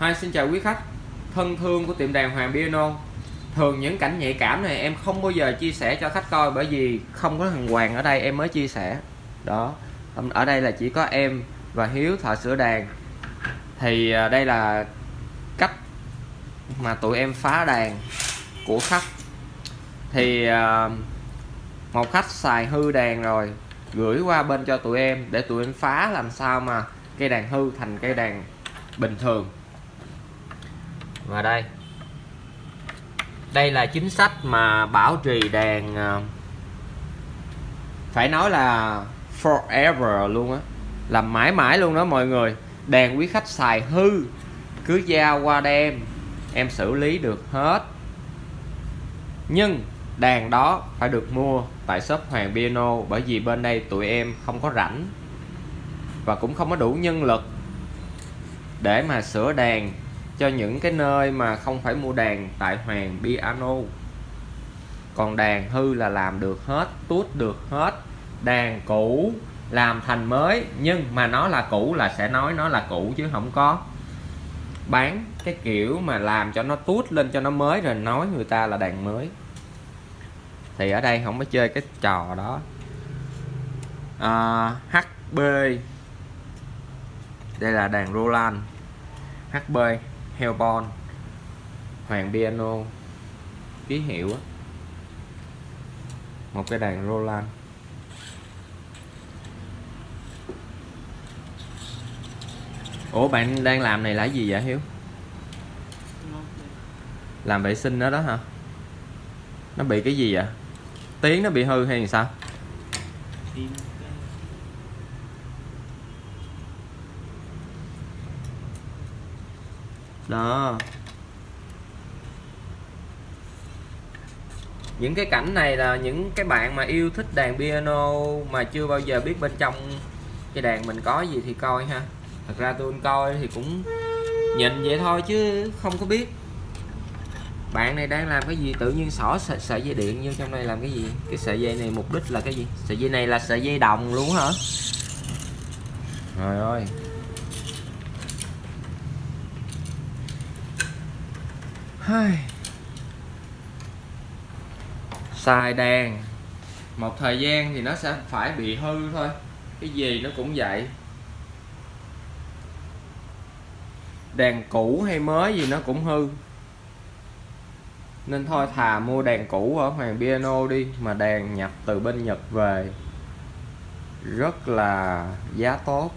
Hi, xin chào quý khách. Thân thương của tiệm đàn Hoàng Piano Thường những cảnh nhạy cảm này em không bao giờ chia sẻ cho khách coi bởi vì không có thằng Hoàng ở đây em mới chia sẻ. Đó Ở đây là chỉ có em và Hiếu, thợ sửa đàn. Thì à, đây là cách mà tụi em phá đàn của khách. Thì à, một khách xài hư đàn rồi, gửi qua bên cho tụi em để tụi em phá, làm sao mà cây đàn hư thành cây đàn bình thường và đây. Đây là chính sách mà bảo trì đàn ờ, phải nói là forever luôn á. Làm mãi mãi luôn đó mọi người. Đèn quý khách xài hư. Cứ giao qua đem em xử lý được hết. Nhưng đàn đó phải được mua tại shop Hoàng Piano bởi vì bên đây tụi em không có rảnh và cũng không có đủ nhân lực để mà sửa đàn cho những cái nơi mà không phải mua đàn tại Hoàng Piano. Còn đàn hư là làm được hết tút được hết. Đàn cũ làm thành mới nhưng mà nó là cũ là sẽ nói nó là cũ chứ không có. Bán cái kiểu mà làm cho nó tút lên cho nó mới rồi nói người ta là đàn mới. Thì ở đây không có chơi cái trò đó. À, HB đây là đàn Roland. HB Hellborn Hoàng Piano ký hiệu á một cái đàn Roland Ủa, bạn đang làm này là gì vậy, Hiếu? Làm vệ sinh đó đó hả? Nó bị cái gì vậy? Tiếng nó bị hư hay sao? Đó. Những cái cảnh này là những cái bạn mà yêu thích đàn piano mà chưa bao giờ biết bên trong cái đàn mình có gì thì coi ha. Thật ra tôi coi thì cũng nhìn vậy thôi chứ không có biết. Bạn này đang làm cái gì? Tự nhiên xỏ sợi, sợi dây điện như trong đây làm cái gì? Cái sợi dây này mục đích là cái gì? Sợi dây này là sợi dây đồng luôn hả? Trời ơi. Xài đàn một thời gian thì nó sẽ phải bị hư thôi. Cái gì nó cũng vậy. Đàn cũ hay mới gì nó cũng hư. Nên thôi thà mua đàn cũ ở Hoàng Piano đi, mà đàn nhập từ bên Nhật về. Rất là giá tốt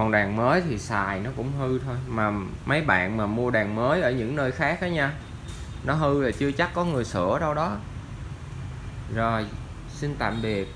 còn đàn mới thì xài nó cũng hư thôi. Mà mấy bạn mà mua đàn mới ở những nơi khác đó nha, nó hư là chưa chắc có người sửa đâu đó. Rồi, xin tạm biệt.